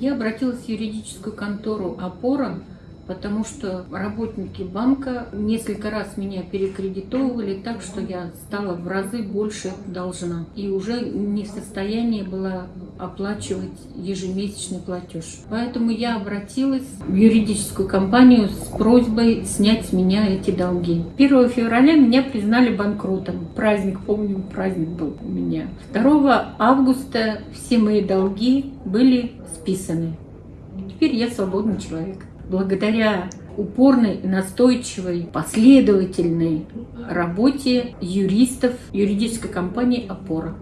Я обратилась в юридическую контору «Опора», потому что работники банка несколько раз меня перекредитовывали так, что я стала в разы больше должна. И уже не в состоянии была оплачивать ежемесячный платеж. Поэтому я обратилась в юридическую компанию с просьбой снять с меня эти долги. 1 февраля меня признали банкротом. Праздник, помню, праздник был у меня. 2 августа все мои долги были списаны. Теперь я свободный человек благодаря упорной, настойчивой, последовательной работе юристов юридической компании «Опора».